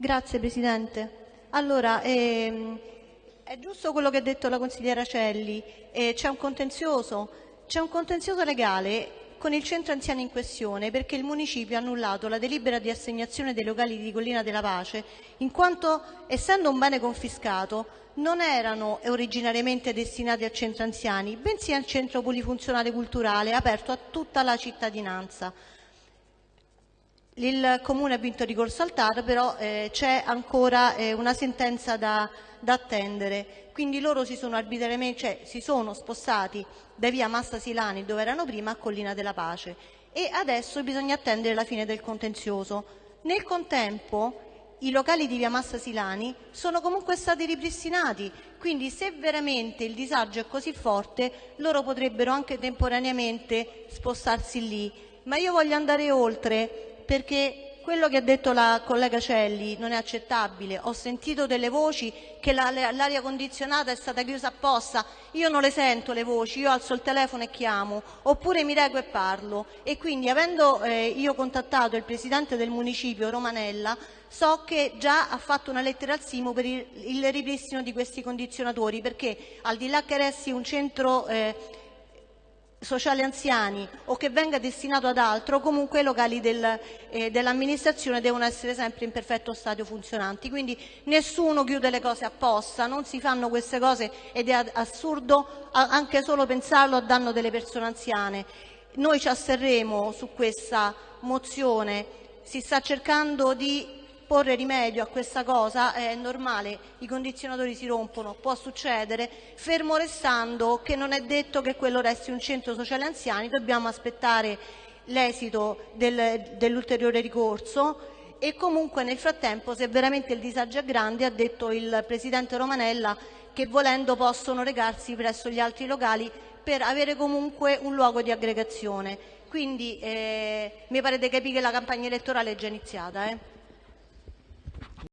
Grazie Presidente. Allora, ehm, è giusto quello che ha detto la consigliera Celli, eh, c'è un contenzioso, c'è un contenzioso legale con il centro anziani in questione perché il municipio ha annullato la delibera di assegnazione dei locali di Collina della Pace in quanto, essendo un bene confiscato, non erano originariamente destinati al centro anziani, bensì al centro polifunzionale culturale aperto a tutta la cittadinanza. Il Comune ha vinto ricorso al TAR, però eh, c'è ancora eh, una sentenza da, da, attendere. Quindi loro si sono cioè si sono spostati da via Massa Silani, dove erano prima, a Collina della Pace. E adesso bisogna attendere la fine del contenzioso. Nel contempo i locali di via Massa Silani sono comunque stati ripristinati, quindi se veramente il disagio è così forte loro potrebbero anche temporaneamente spostarsi lì. Ma io voglio andare oltre perché quello che ha detto la collega Celli non è accettabile. Ho sentito delle voci che l'aria condizionata è stata chiusa apposta. Io non le sento le voci, io alzo il telefono e chiamo, oppure mi rego e parlo. E quindi avendo eh, io contattato il presidente del municipio Romanella, so che già ha fatto una lettera al Simo per il, ripristino di questi condizionatori, perché al di là che resti un centro eh, sociale anziani o che venga destinato ad altro, comunque i locali del, eh, dell'amministrazione devono essere sempre in perfetto stato funzionanti. Quindi nessuno chiude le cose apposta, non si fanno queste cose ed è assurdo anche solo pensarlo a danno delle persone anziane. Noi ci asterremo su questa mozione, si sta cercando di porre rimedio a questa cosa, è normale, i condizionatori si rompono, può succedere, fermo restando che non è detto che quello resti un centro sociale anziani, dobbiamo aspettare l'esito del, dell'ulteriore ricorso e comunque nel frattempo se veramente il disagio è grande ha detto il Presidente Romanella che volendo possono recarsi presso gli altri locali per avere comunque un luogo di aggregazione. Quindi eh, mi pare di capire che la campagna elettorale è già iniziata. Eh?